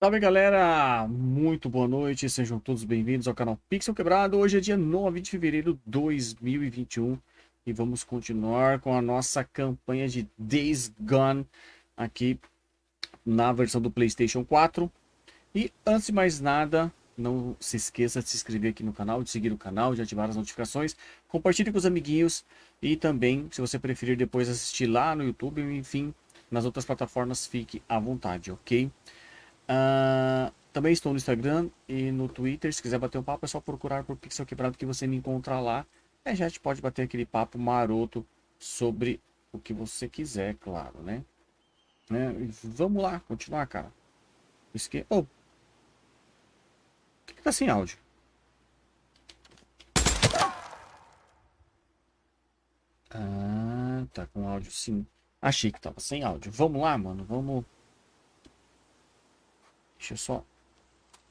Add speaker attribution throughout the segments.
Speaker 1: Salve galera, muito boa noite, sejam todos bem-vindos ao canal Pixel Quebrado. Hoje é dia 9 de fevereiro de 2021 e vamos continuar com a nossa campanha de Days Gone aqui na versão do Playstation 4. E antes de mais nada, não se esqueça de se inscrever aqui no canal, de seguir o canal, de ativar as notificações, compartilhe com os amiguinhos e também, se você preferir depois assistir lá no YouTube, enfim, nas outras plataformas, fique à vontade, ok? Uh, também estou no Instagram e no Twitter. Se quiser bater um papo, é só procurar por Pixel Quebrado que você me encontra lá. É, a gente pode bater aquele papo maroto sobre o que você quiser, claro, né? É, vamos lá, continuar, cara. Esque... Oh. Por que tá sem áudio? Ah, tá com áudio sim. Achei que tava sem áudio. Vamos lá, mano. Vamos Deixa eu só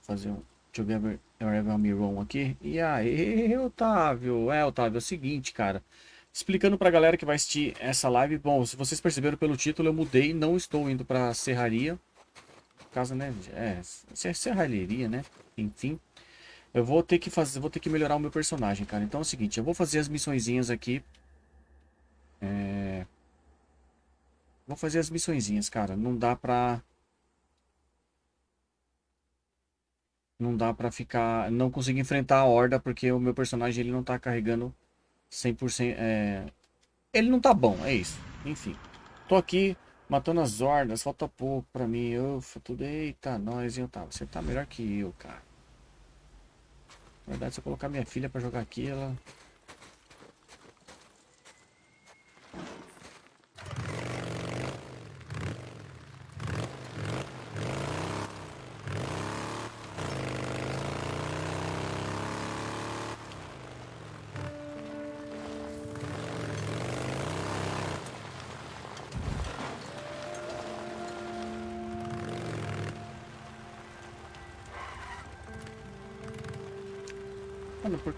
Speaker 1: fazer um... Deixa eu ver a Miron aqui. E aí, Otávio? É, Otávio, é o seguinte, cara. Explicando pra galera que vai assistir essa live. Bom, se vocês perceberam pelo título, eu mudei. Não estou indo pra serraria. Casa, né? É, serralheria, né? Enfim. Eu vou ter que fazer, vou ter que melhorar o meu personagem, cara. Então é o seguinte, eu vou fazer as missõezinhas aqui. É... Vou fazer as missõezinhas, cara. Não dá pra... não dá pra ficar... Não consigo enfrentar a horda porque o meu personagem ele não tá carregando 100%... É... Ele não tá bom, é isso. Enfim. Tô aqui matando as hordas, falta pouco pra mim. Ufa, tudo... Eita, nós, hein, tá Você tá melhor que eu, cara. Na verdade, se eu colocar minha filha pra jogar aqui, ela...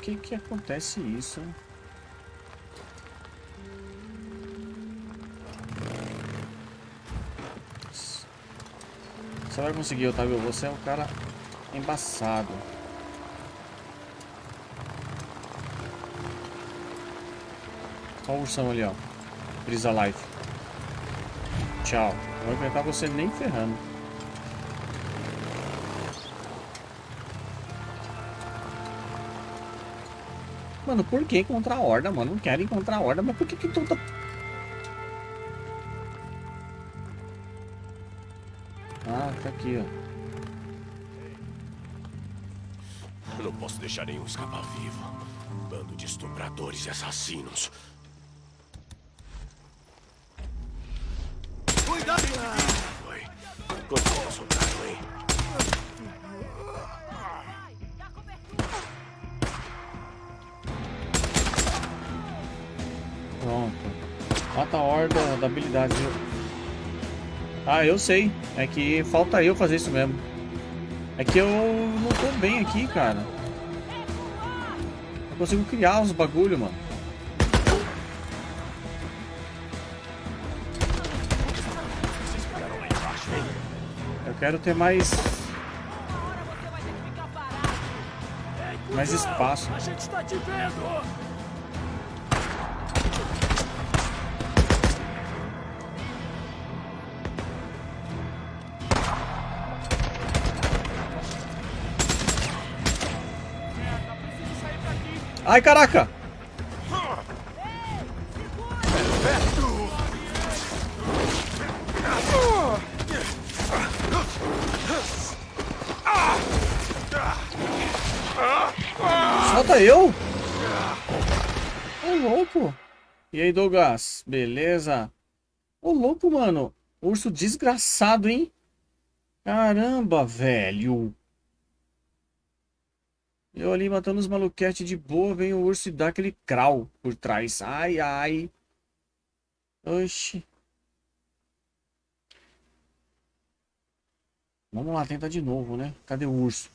Speaker 1: que que acontece isso? Você vai conseguir, Otávio. Você é um cara embaçado. Olha o ursão ali, ó. Brisa Life. Tchau. Não vou enfrentar você nem ferrando. Mano, por que encontrar a horda, mano? Não quero encontrar a horda, mas por que que tu tá... Ah, tá aqui, ó.
Speaker 2: Eu não posso deixar nenhum escapar vivo. Bando de estupradores e assassinos.
Speaker 1: Eu sei. É que falta eu fazer isso mesmo. É que eu não tô bem aqui, cara. Eu consigo criar os bagulho, mano. Eu quero ter mais... Mais espaço. A gente está te vendo! Ai, caraca! Solta eu! Ô, louco! E aí, Douglas? Beleza? Ô, louco, mano. Urso desgraçado, hein? Caramba, velho. Eu ali matando os maluquetes de boa, vem o urso e dá aquele crawl por trás. Ai, ai. Oxi. Vamos lá, tentar de novo, né? Cadê o urso?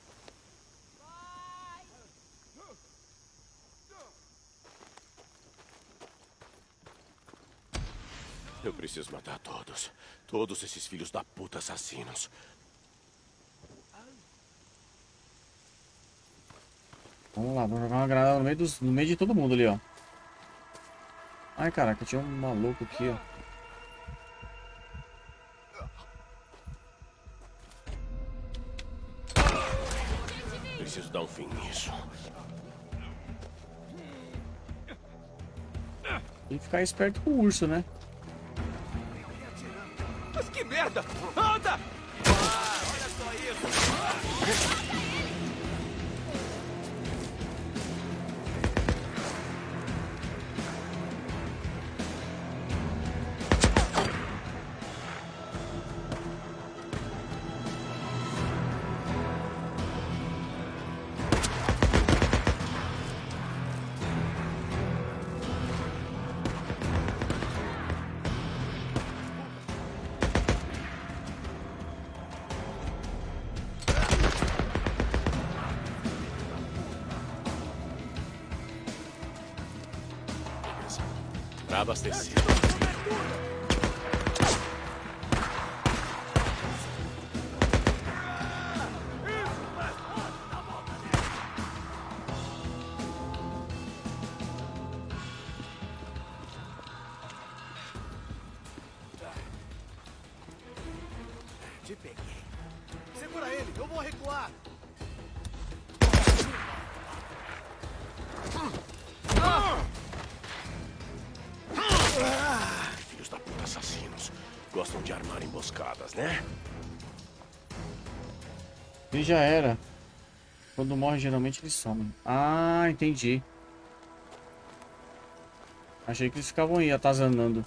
Speaker 2: Eu preciso matar todos. Todos esses filhos da puta assassinos.
Speaker 1: Vamos lá, vou jogar uma granada no meio, dos, no meio de todo mundo ali, ó. Ai, caraca, tinha um maluco aqui, ó.
Speaker 2: Preciso dar um fim nisso.
Speaker 1: Tem que ficar esperto com o urso, né?
Speaker 2: Mas que merda! Anda! Ah, olha só isso! Pra
Speaker 1: E já era. Quando morre, geralmente eles somem. Ah, entendi. Achei que eles ficavam aí, atazanando.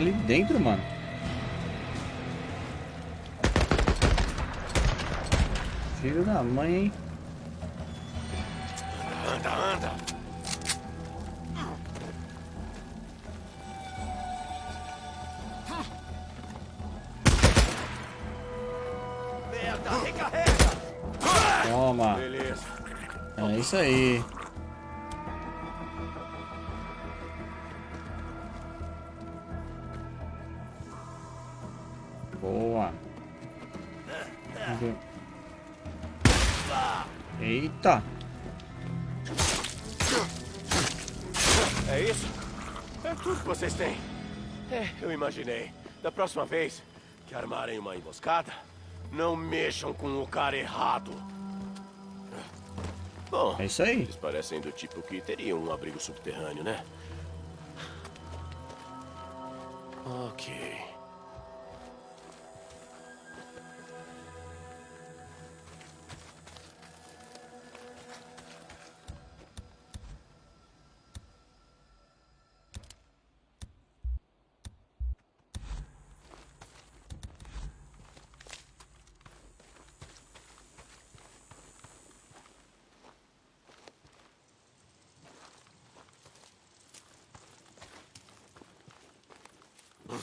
Speaker 1: Cara ali dentro, mano. Filho da mãe, hein?
Speaker 2: Anda, anda!
Speaker 3: Merda, recarrega.
Speaker 1: Toma.
Speaker 2: Beleza.
Speaker 1: É isso aí.
Speaker 2: Vocês têm. É, eu imaginei. Da próxima vez que armarem uma emboscada, não mexam com o cara errado. Bom,
Speaker 1: É isso aí.
Speaker 2: Eles parecem do tipo que teriam um abrigo subterrâneo, né? Ok.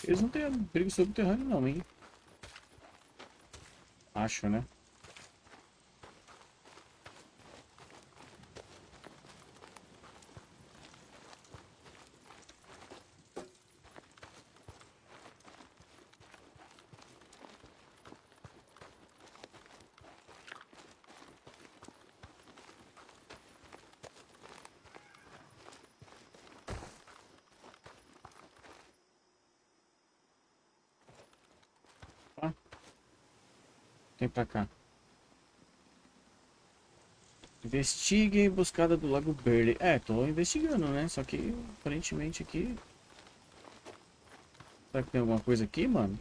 Speaker 1: Eles não têm abrigo subterrâneo não, hein? Acho, né? Pra cá. Investigue a emboscada do Lago Verde. É, tô investigando, né? Só que aparentemente aqui. Será que tem alguma coisa aqui, mano?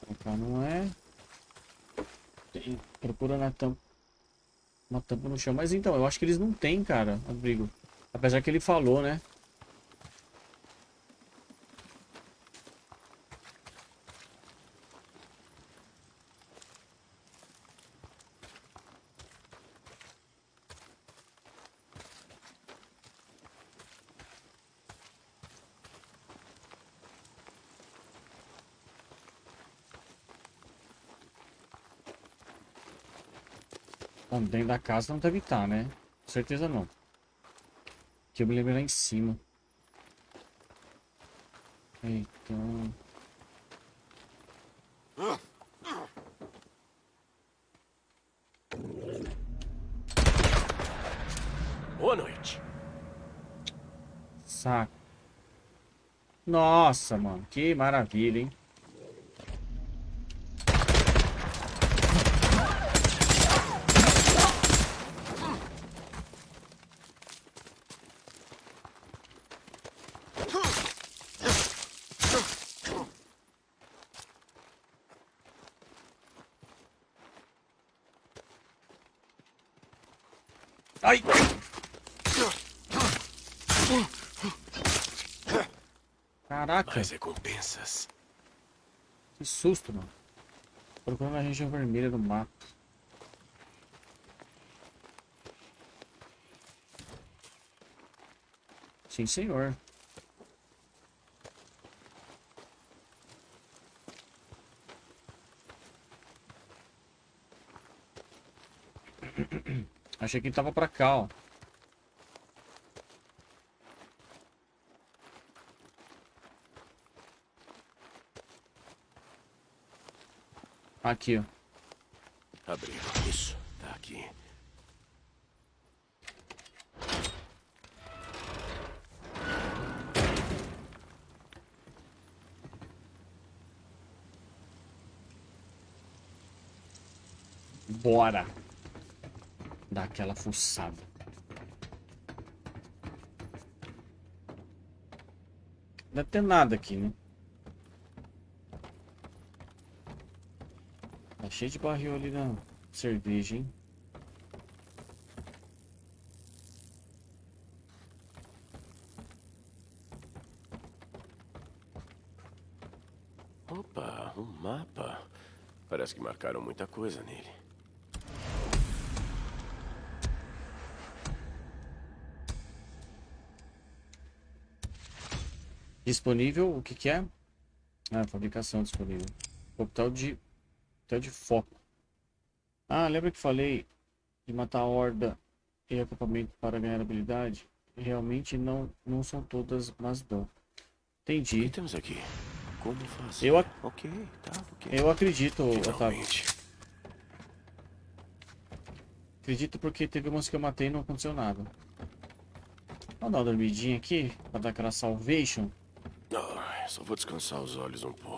Speaker 1: Pra cá não é. Tem, procura na tampa. Uma tampa no chão. Mas então, eu acho que eles não têm, cara, abrigo. Apesar que ele falou, né? Bom, dentro da casa não deve estar, né? Com certeza não. Que eu me lembro lá em cima. Então...
Speaker 2: Boa noite.
Speaker 1: Saco. Nossa, mano. Que maravilha, hein? Ai!
Speaker 2: Mais recompensas.
Speaker 1: que susto, mano. Procurando a região vermelha do mapa. Sim, senhor. Achei que tava pra cá, ó. Aqui, ó.
Speaker 2: Abriu. Isso. Tá aqui.
Speaker 1: Bora. Dar aquela fuçada. Não deve ter nada aqui, né? Cheio de barril ali na cerveja, hein?
Speaker 2: Opa, um mapa. Parece que marcaram muita coisa nele.
Speaker 1: Disponível, o que que é? Ah, fabricação disponível. Coquetel de, coquetel de foco. Ah, lembra que falei de matar a horda e equipamento para ganhar habilidade? Realmente não, não são todas, mas dão.
Speaker 2: O que
Speaker 1: Entendi.
Speaker 2: temos aqui? Como fazer?
Speaker 1: Eu ac-
Speaker 2: Ok, tá.
Speaker 1: Eu acredito, Otávio.
Speaker 2: Finalmente.
Speaker 1: Acredito porque teve umas que eu matei e não aconteceu nada. Vamos dar uma dormidinha aqui, pra dar aquela salvation.
Speaker 2: Ah, só vou descansar os olhos um pouco.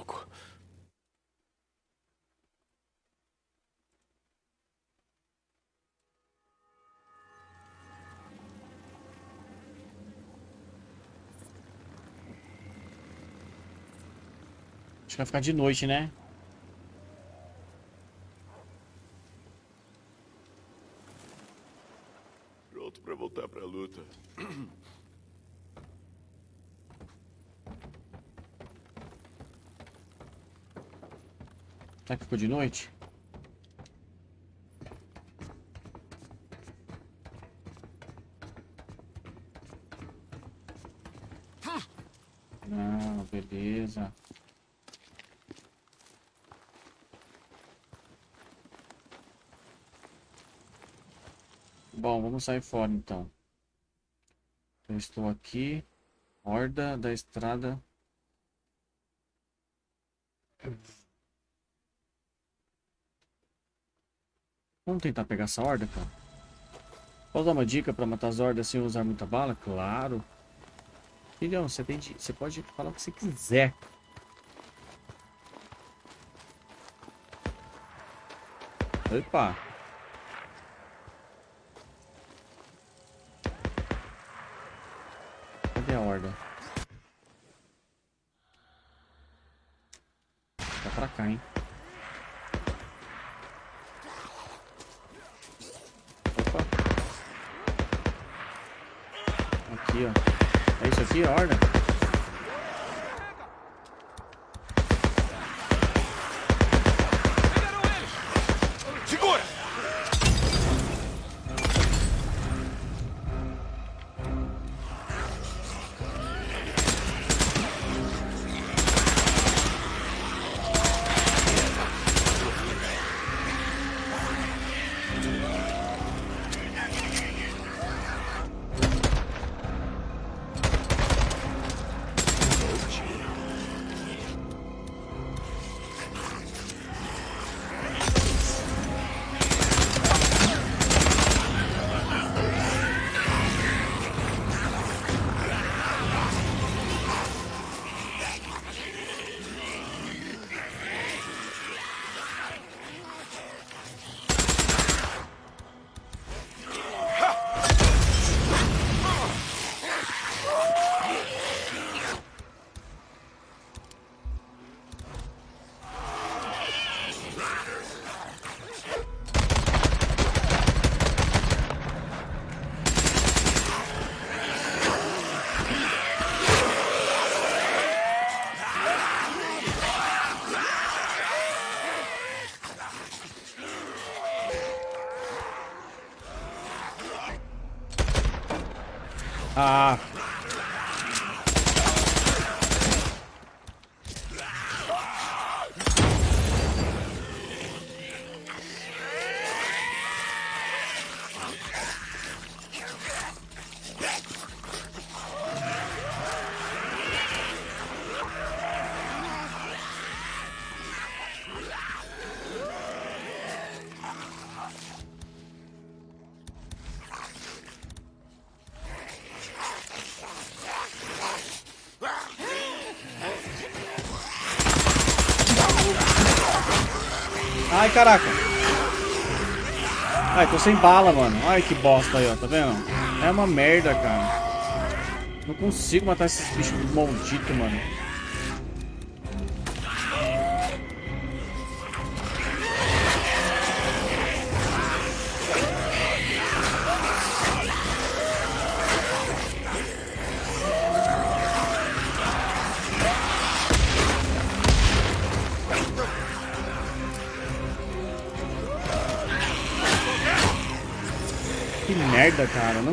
Speaker 1: Acho que vai ficar de noite, né?
Speaker 2: Pronto pra voltar pra luta.
Speaker 1: Será que ficou de noite? Não, beleza. Vamos sair fora então. Eu estou aqui. Horda da estrada. Vamos tentar pegar essa horda, cara. Posso dar uma dica pra matar as hordas sem usar muita bala? Claro. Filhão, você tem de... Você pode falar o que você quiser. Opa.
Speaker 2: Segura!
Speaker 1: Ai, caraca. Ai, tô sem bala, mano. Ai, que bosta aí, ó. Tá vendo? É uma merda, cara. Não consigo matar esses bichos malditos, mano.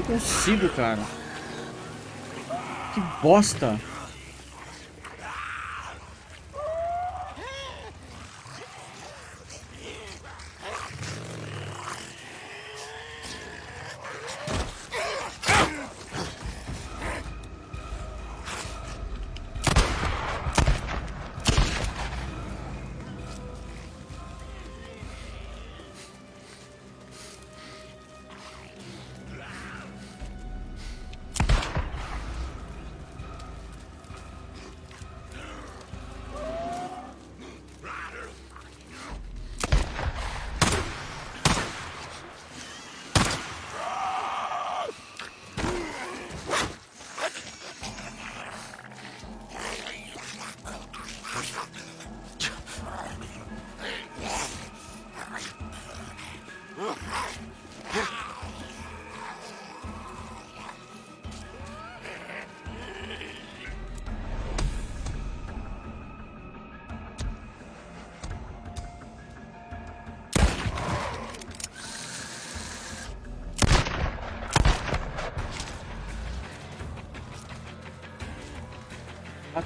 Speaker 1: Consigo, cara. Que bosta.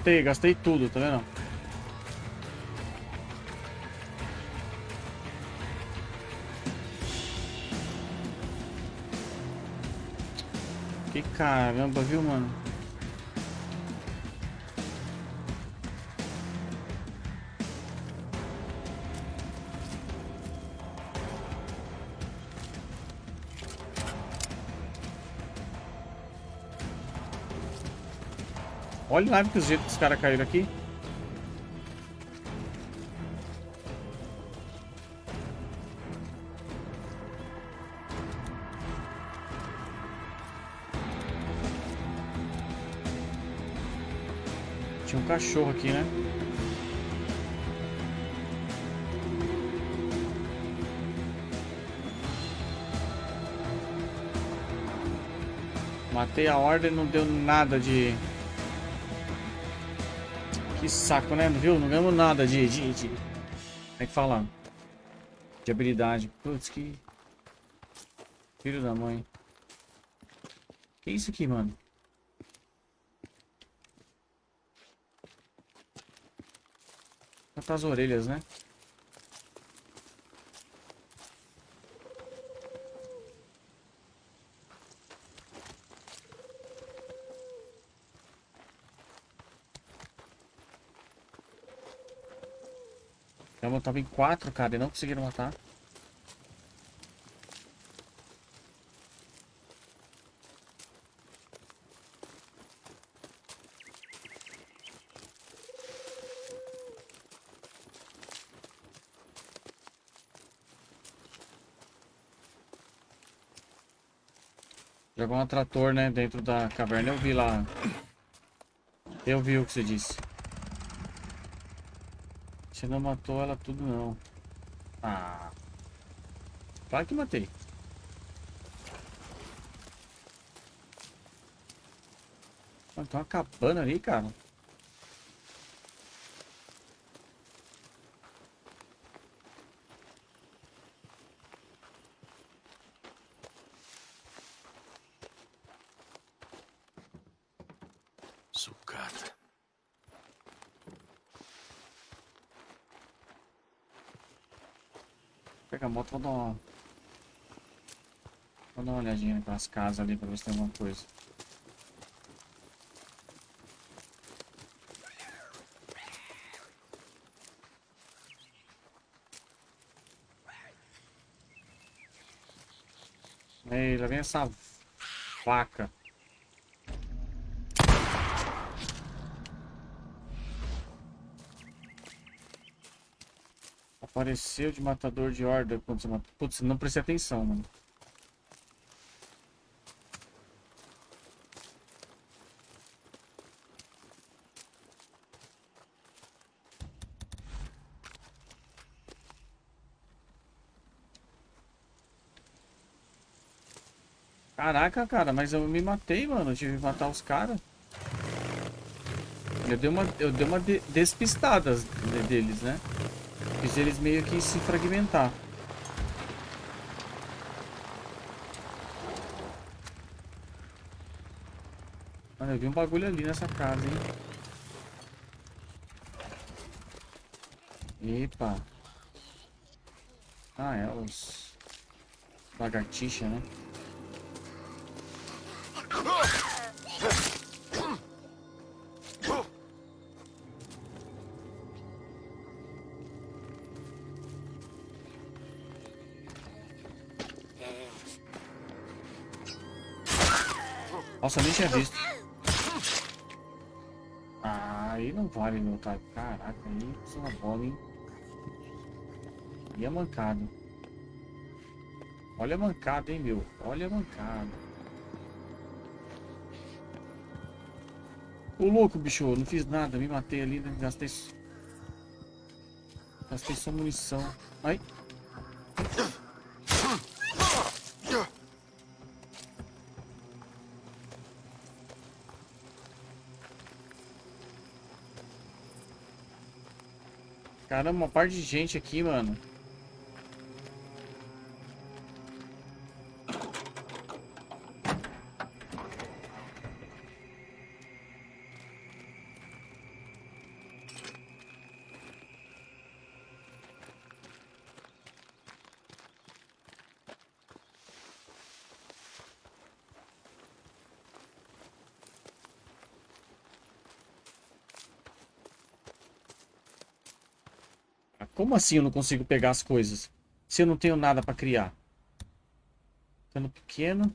Speaker 1: Matei, gastei tudo, tá vendo? Que caramba, viu, mano? Olha lá que os jeitos que os caras caíram aqui. Tinha um cachorro aqui, né? Matei a ordem não deu nada de... Que saco, né? Viu? Não ganhamos nada de... de, de... Como é que fala? De habilidade. Putz, que... Filho da mãe. Que isso aqui, mano? Cortar as orelhas, né? Eu tava em quatro, cara, e não conseguiram matar. Jogou um atrator, né, dentro da caverna. Eu vi lá. Eu vi o que você disse. Você não matou ela tudo, não. Ah. Claro que matei. Ah, tem uma cabana ali, cara. Vou dar uma... Vou dar uma olhadinha naquelas casas ali pra ver se tem alguma coisa. Ei, lá vem essa vaca. Apareceu de matador de horda quando você mata. Putz, não prestei atenção, mano. Caraca, cara, mas eu me matei, mano. Eu tive que matar os caras. Eu dei uma, eu dei uma de despistada deles, né? Fiz eles meio que se fragmentar. Mano, eu vi um bagulho ali nessa casa, hein? Epa. Ah, é os... Lagartixa, né? Tinha visto. Ah, aí não vale meu tá. Caraca, aí é uma bola, hein? E a mancada. Olha a mancada, hein, meu. Olha a mancada. Ô louco, bicho, não fiz nada, me matei ali, né? gastei. Gastei só munição. Ai. Caramba, uma parte de gente aqui, mano. Como assim eu não consigo pegar as coisas? Se eu não tenho nada para criar. Tendo pequeno.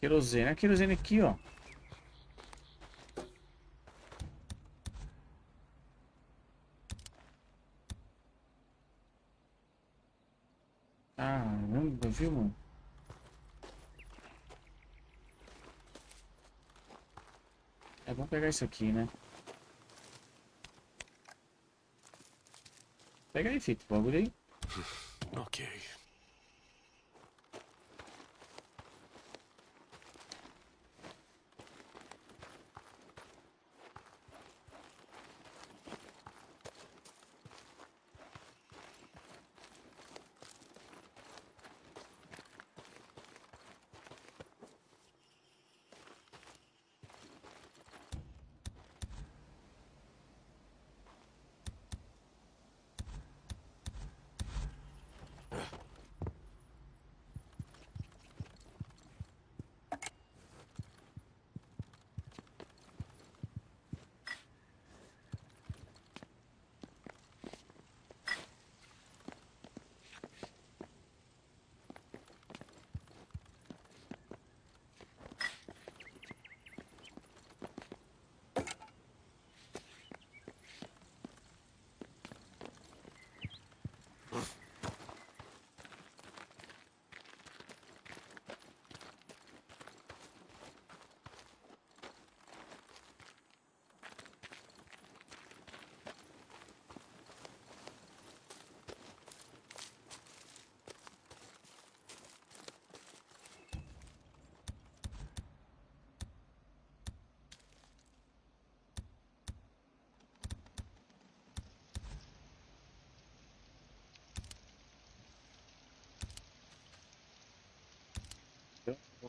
Speaker 1: Querosene. A querosene aqui, ó. Caramba, viu, mano? É bom pegar isso aqui, né? Pega aí, Fito, bagulho aí.
Speaker 2: Ok.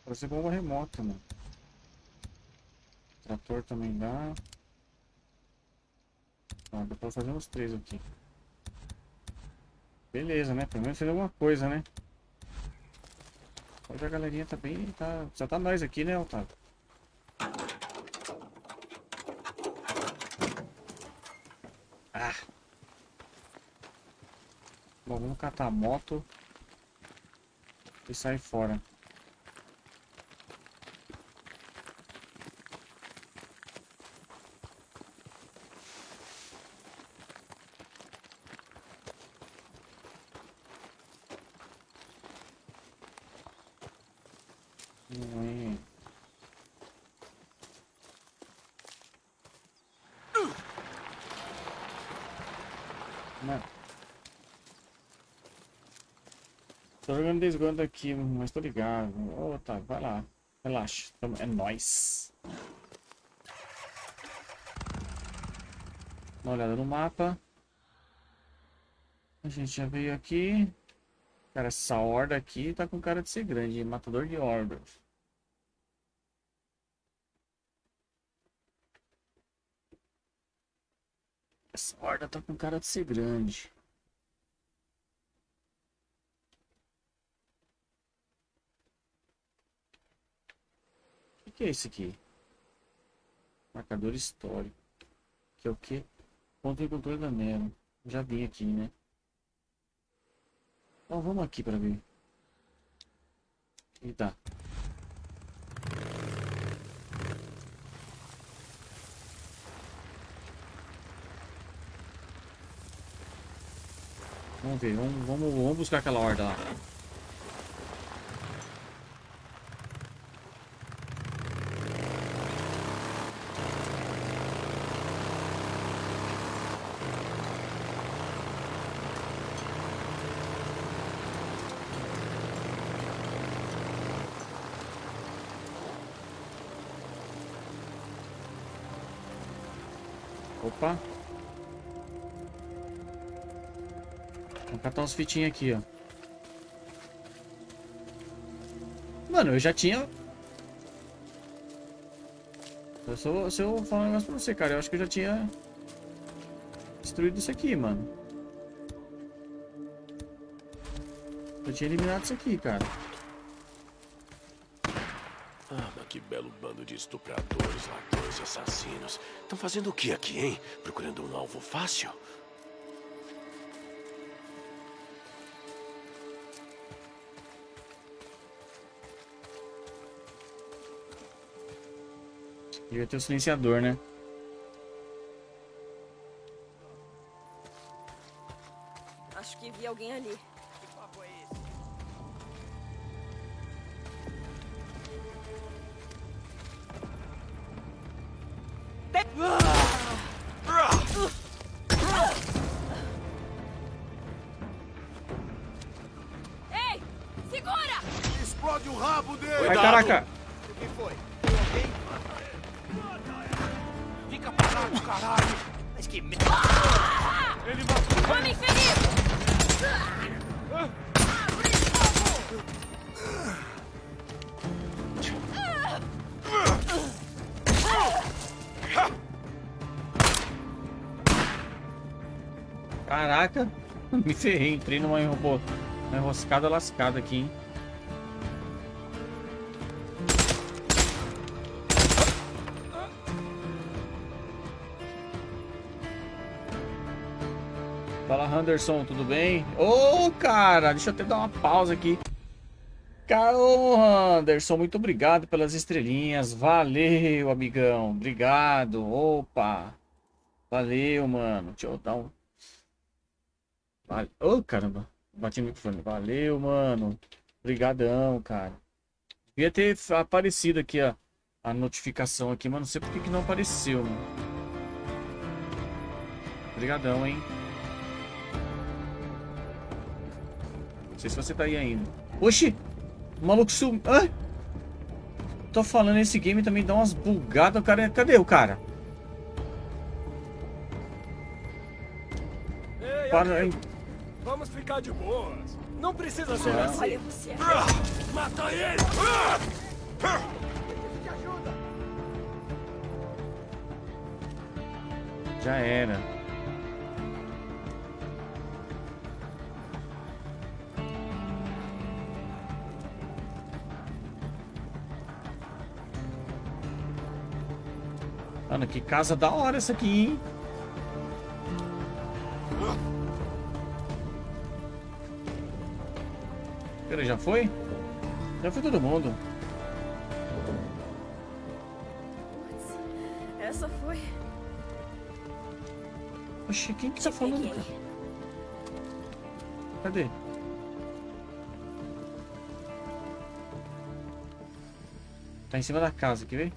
Speaker 1: Vou fazer bomba remota, mano. Trator também dá. Ó, dá pra fazer uns três aqui. Beleza, né? Pelo menos fez alguma coisa, né? Hoje a galerinha tá bem... Tá... Já tá nós aqui, né, Otávio? Ah! Bom, vamos catar a moto e sair fora. Não é. Não. Jogando desgondo aqui, mas tô ligado. Ô, tá, vai lá. Relaxa. É nóis. Dá uma olhada no mapa. A gente já veio aqui. Cara, essa horda aqui tá com cara de ser grande. Matador de hordas. Essa horda tá com cara de ser grande. Que, que é isso aqui? Marcador histórico. Que é o quê? Ponto de controle da Nero. Já vi aqui, né? Então vamos aqui pra ver. Eita. Vamos ver, vamos, vamos, vamos buscar aquela horda lá. Opa. Vamos catar uns fitinhos aqui, ó. Mano, eu já tinha... Eu sou, se eu falar um negócio pra você, cara, eu acho que eu já tinha... Destruído isso aqui, mano. Eu tinha eliminado isso aqui, cara.
Speaker 2: Que belo bando de estupradores, ladrões e assassinos. Estão fazendo o que aqui, hein? Procurando um alvo fácil?
Speaker 1: Devia ter o silenciador, né?
Speaker 4: Acho que vi alguém ali.
Speaker 1: Caraca! Me ferrei, entrei numa enrobô, enroscada lascada aqui, hein? Fala, Anderson, tudo bem? Ô, cara, deixa eu até dar uma pausa aqui. Carol Anderson, muito obrigado pelas estrelinhas. Valeu, amigão. Obrigado. Opa. Valeu, mano. Deixa eu dar um. Vale... Ô, caramba. Bati no microfone. Valeu, mano. Obrigadão, cara. Devia ter aparecido aqui a, a notificação aqui, mas não sei por que que não apareceu, mano. Obrigadão, hein. Não sei se você tá aí ainda. Oxi! O maluco sumiu. Hã? Tô falando, esse game também dá umas bugadas. O cara... Cadê o cara?
Speaker 2: Ei,
Speaker 1: Para
Speaker 2: Vamos ficar de boas. Não precisa ser
Speaker 1: Ah.
Speaker 2: assim.
Speaker 4: Olha você.
Speaker 2: Mata ele!
Speaker 1: Já era. Mano, que casa da hora essa aqui, hein? Pera, já foi? Já foi todo mundo.
Speaker 4: Essa foi.
Speaker 1: Oxi, quem que tá falando, cara? Cadê? Tá em cima da casa, quer ver?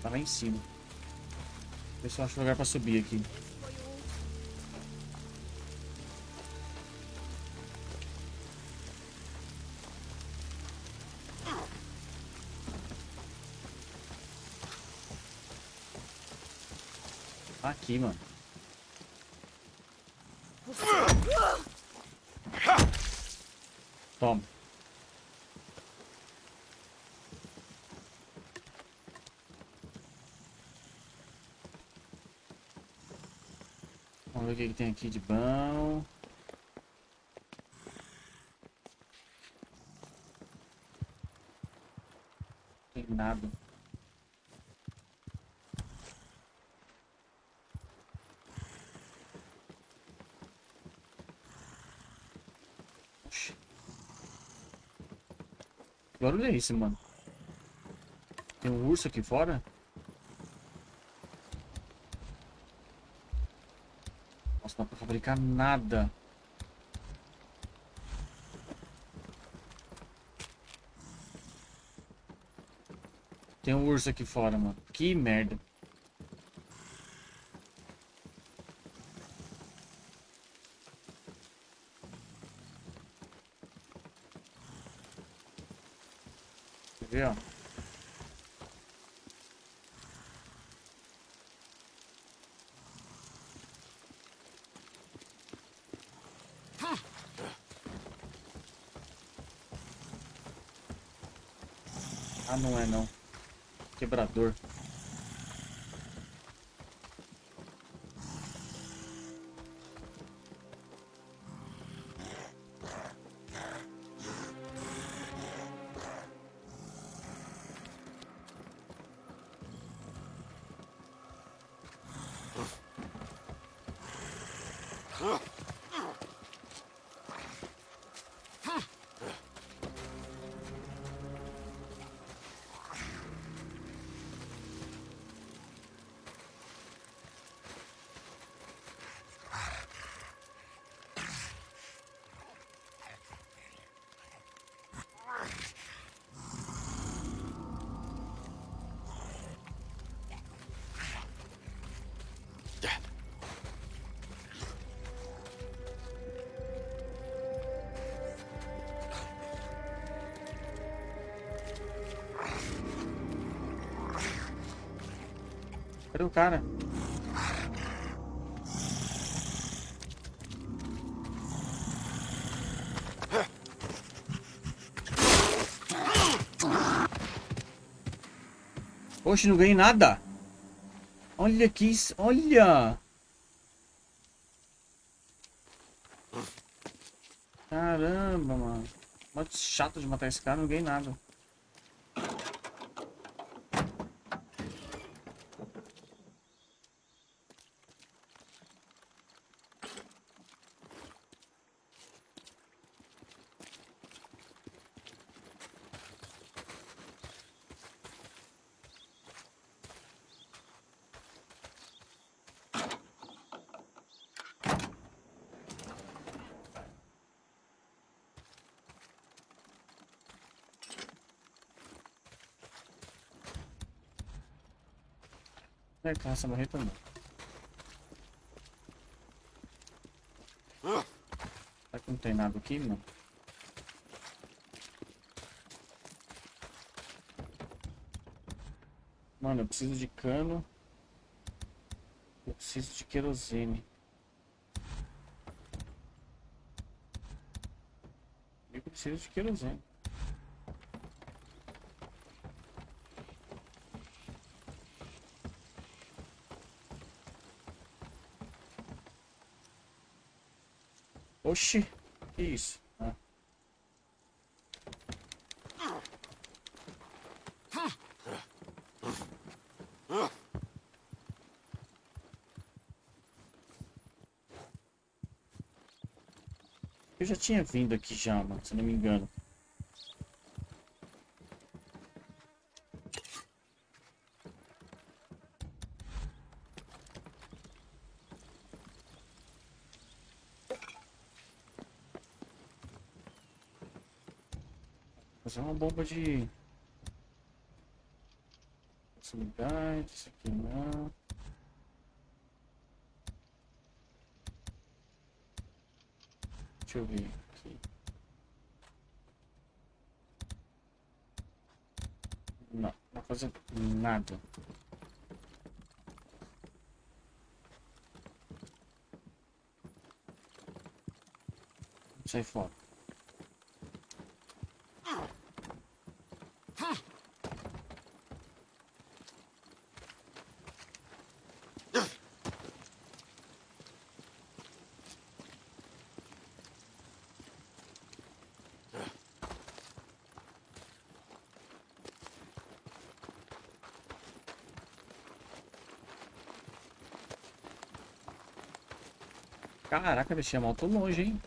Speaker 1: Tá lá em cima. Vê se eu acho lugar pra subir aqui. Aqui, mano. Toma. Vamos ver o que, que tem aqui de bom. Tem nada. Oxi. Que barulho é esse, mano? Tem um urso aqui fora? Nossa, dá pra fabricar nada. Tem um urso aqui fora, mano. Que merda. Quer ver, ó? Não é não. Quebrador. Cadê o cara? Oxe, não ganhei nada. Olha que isso. Olha. Caramba, mano. Muito chato de matar esse cara, não ganhei nada. É, essa barreta não. Será que não tem nada aqui, mano? Mano, eu preciso de cano. Eu preciso de querosene. Eu preciso de querosene. Oxi, que isso? Eu já tinha vindo aqui já, mano, se não me engano. Bomba de... Proximidade, isso aqui não. Deixa eu ver aqui. Não, não fazer nada. Sai fora. Caraca, deixei a moto longe, hein?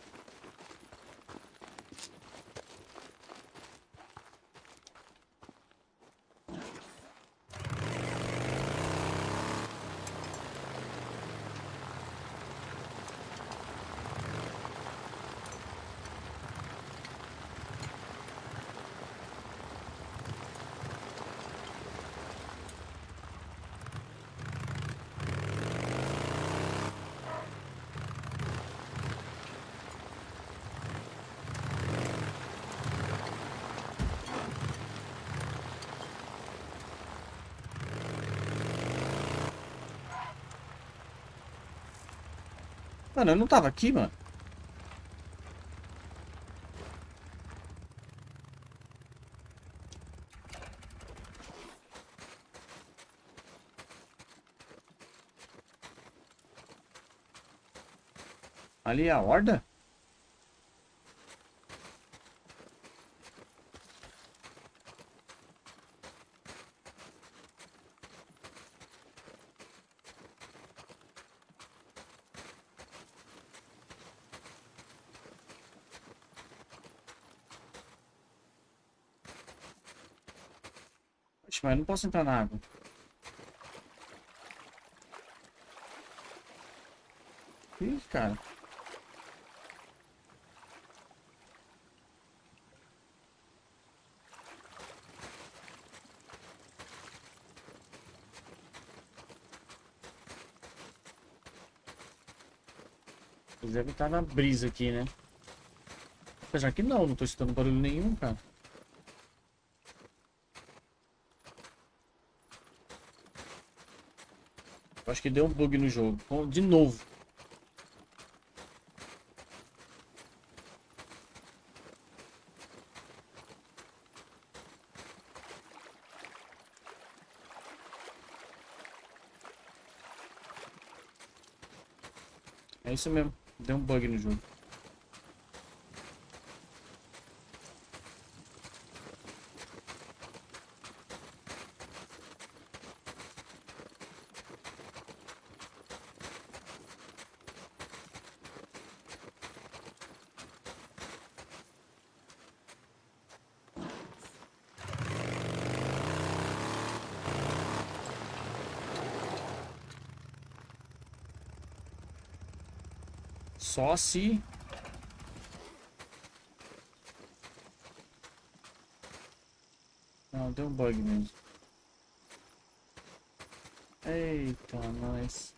Speaker 1: Mano, eu não tava aqui, mano. Ali é a horda? Oxe, mas não posso entrar na água. Ih, cara. Eles devem estar na brisa aqui, né? Apesar que não, não tô escutando barulho nenhum, cara. Acho que deu um bug no jogo. De novo. É isso mesmo. Deu um bug no jogo. Só se... Não, deu um bug mesmo. Eita, nós.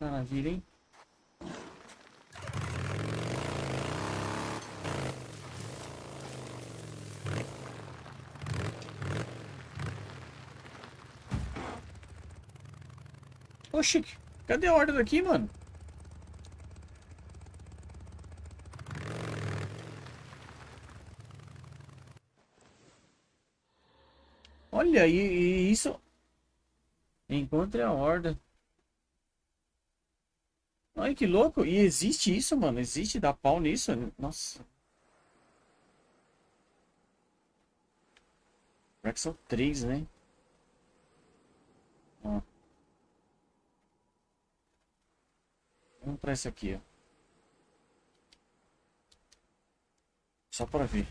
Speaker 1: Maravilha, hein? Oxi, cadê a ordem daqui, mano? Olha, e, e isso. Encontre a horda. Olha que louco. E existe isso, mano. Existe dar pau nisso. Nossa. Será que são três, né? Ó. Vamos pra esse aqui, ó. Só pra ver.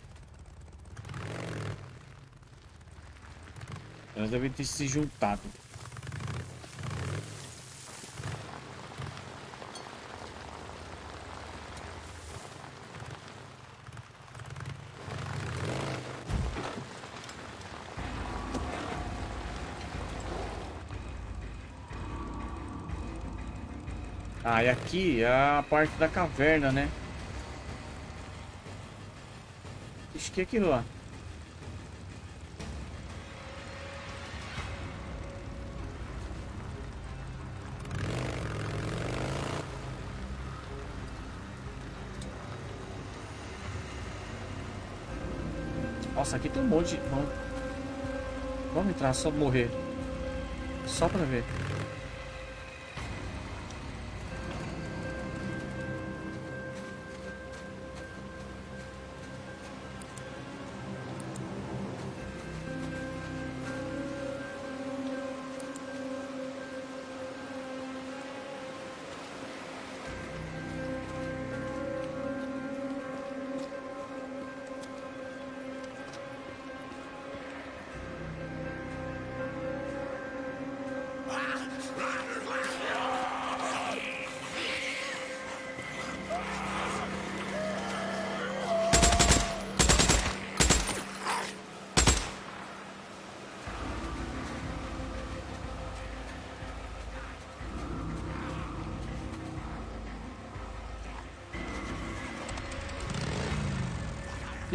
Speaker 1: Elas devem ter se juntado. Ah, e aqui é a parte da caverna, né? Acho que é aquilo lá. Nossa, aqui tem um monte de... Vamos, Vamos entrar só morrer. Só pra ver.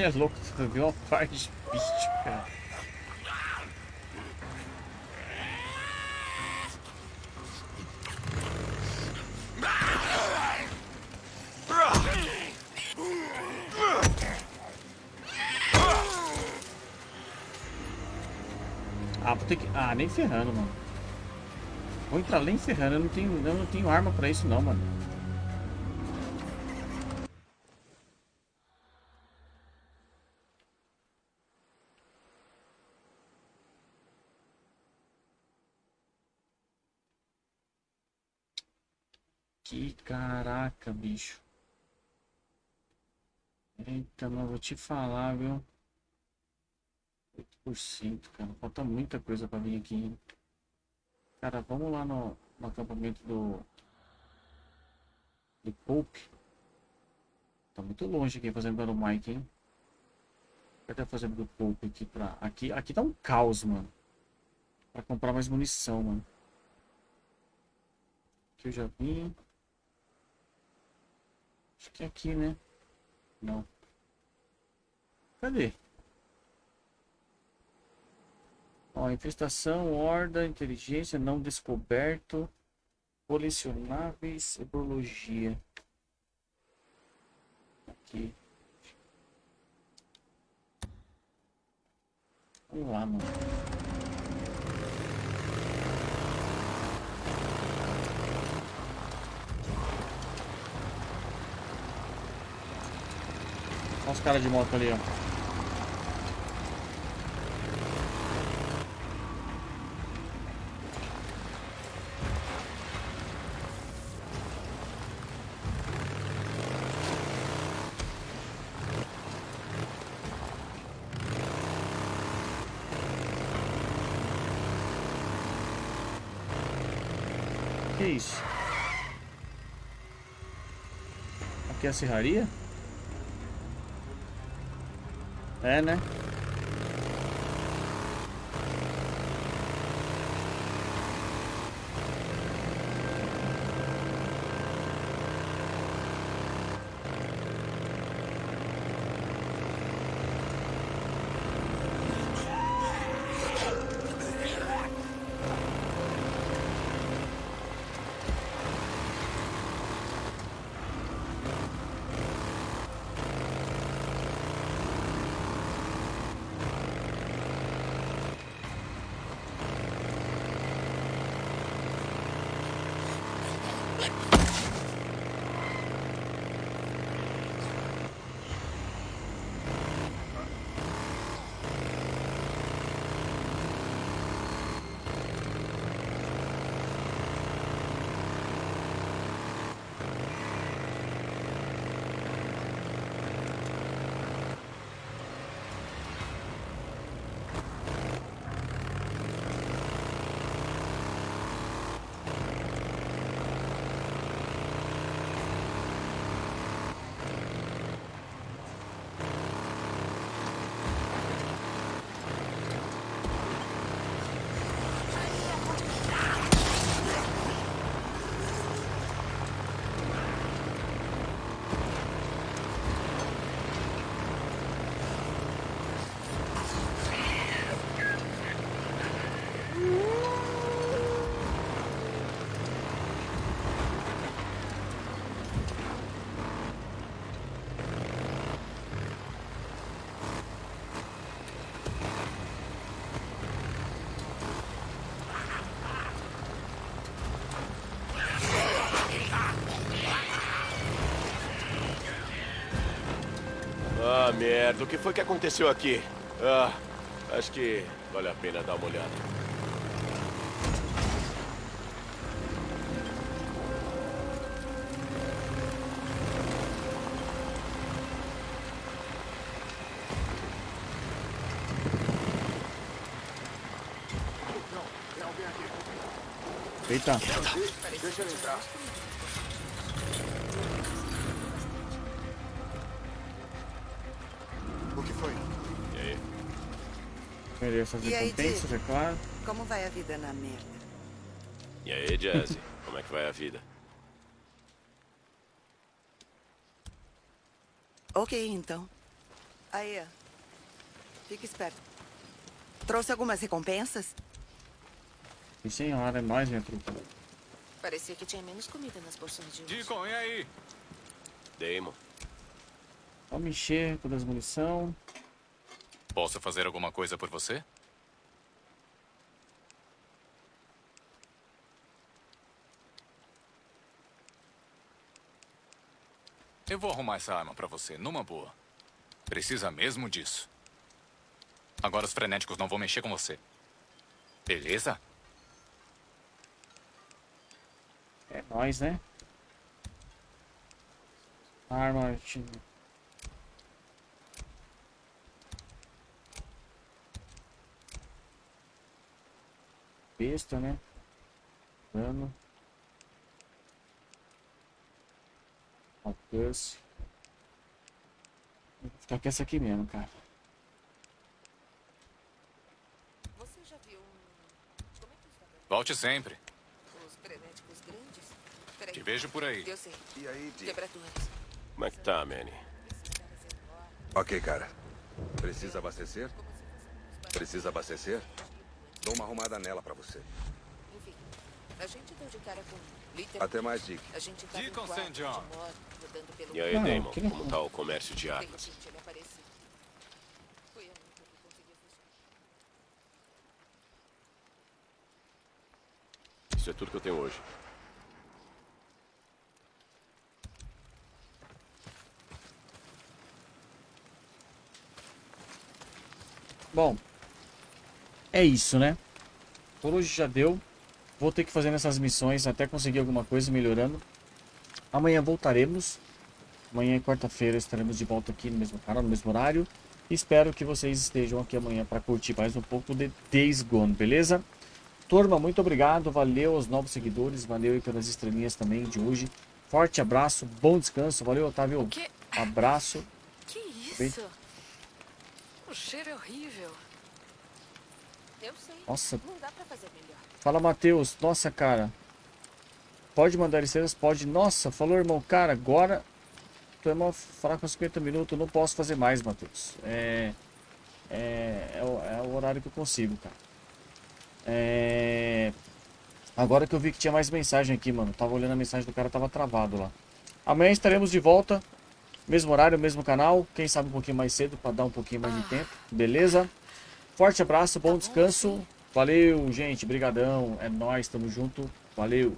Speaker 1: Que é louco, você viu uma parte de bicho, cara. Ah, vou ter que... Ah, nem ferrando, mano. Vou entrar nem ferrando, eu não tenho, eu não tenho arma pra isso não, mano. Que caraca, bicho. Eita, mas vou te falar, viu? 8%, cara. Falta muita coisa pra vir aqui. hein? Cara, vamos lá no, no acampamento do... Do Pope. Tá muito longe aqui fazendo do Mike, hein? Cadê a fazenda do Pope aqui pra... Aqui, aqui tá um caos, mano. Pra comprar mais munição, mano. Aqui eu já vim. Acho que é aqui, né? Não. Cadê? Ó, infestação, horda, inteligência, não descoberto, colecionáveis, herbologia. Aqui. Vamos lá, mano. Olha os caras de moto ali, ó. Isso? Aqui é a serraria? É, né?
Speaker 2: O que foi que aconteceu aqui? Ah, acho que vale a pena dar uma olhada.
Speaker 1: Eita.
Speaker 3: Deixa ele entrar. Que foi?
Speaker 2: E aí?
Speaker 1: Perder essas
Speaker 5: E aí,
Speaker 1: recompensas, é claro.
Speaker 5: Como vai a vida na merda?
Speaker 2: E aí, Jazzy? Como é que vai a vida?
Speaker 5: Ok, então. Aí. Fica esperto. Trouxe algumas recompensas?
Speaker 1: E senhora, é nóis, minha trupa.
Speaker 4: Parecia que tinha menos comida nas porções de hoje.
Speaker 6: Deacon, e aí?
Speaker 2: Damon.
Speaker 1: Vamos encher todas as munição.
Speaker 6: Posso fazer alguma coisa por você? Eu vou arrumar essa arma pra você, numa boa. Precisa mesmo disso. Agora os frenéticos não vão mexer com você. Beleza?
Speaker 1: É nóis, né? Arma. time. Besta, né? Dano. Alcance. Vou ficar com essa aqui mesmo, cara.
Speaker 4: Você já viu um... Como é que os vagalumes-
Speaker 6: Volte sempre.
Speaker 4: Os frenéticos grandes? Peraí.
Speaker 6: Te vejo por aí.
Speaker 4: Eu sei.
Speaker 3: E aí, Dick?
Speaker 4: Quebradores.
Speaker 2: Como é que tá, Manny?
Speaker 4: Enormes,
Speaker 3: Ok, cara. Precisa abastecer? Precisa abastecer?
Speaker 7: Dou uma arrumada nela pra você.
Speaker 4: Enfim, a gente deu de cara com literalmente.
Speaker 7: Até mais, Dick.
Speaker 4: A gente quarto,
Speaker 6: St. John.
Speaker 4: pelo
Speaker 2: E aí,
Speaker 1: Ah,
Speaker 2: Damon,
Speaker 1: que
Speaker 2: como tá o comércio de armas?
Speaker 4: repente ele apareceu. Foi a única que conseguia funcionar.
Speaker 2: Isso é tudo que eu tenho hoje.
Speaker 1: Bom, é isso, né? Por hoje já deu. Vou ter que fazer nessas missões até conseguir alguma coisa melhorando. Amanhã voltaremos. Amanhã é quarta-feira, estaremos de volta aqui no mesmo canal, no mesmo horário. Espero que vocês estejam aqui amanhã para curtir mais um pouco de Days Gone, beleza? Turma, muito obrigado. Valeu aos novos seguidores. Valeu aí pelas estrelinhas também de hoje. Forte abraço, bom descanso. Valeu, Otávio.
Speaker 8: Que,
Speaker 1: Abraço.
Speaker 8: que
Speaker 1: Bem-
Speaker 8: isso? O cheiro é horrível.
Speaker 4: Eu sei.
Speaker 1: Nossa,
Speaker 4: Não dá pra fazer melhor.
Speaker 1: Fala, Matheus. Nossa, cara. Pode mandar estrelas? Pode. Nossa, falou, irmão. Cara, agora... Tu é falar com 50 minutos. Não posso fazer mais, Matheus. É... É, é, o, é o horário que eu consigo, cara. É... Agora que eu vi que tinha mais mensagem aqui, mano. Tava olhando a mensagem do cara, tava travado lá. Amanhã estaremos de volta. Mesmo horário, mesmo canal. Quem sabe um pouquinho mais cedo pra dar um pouquinho mais de tempo. Beleza? Forte abraço, bom descanso. Valeu, gente. Brigadão. É nóis, tamo junto. Valeu.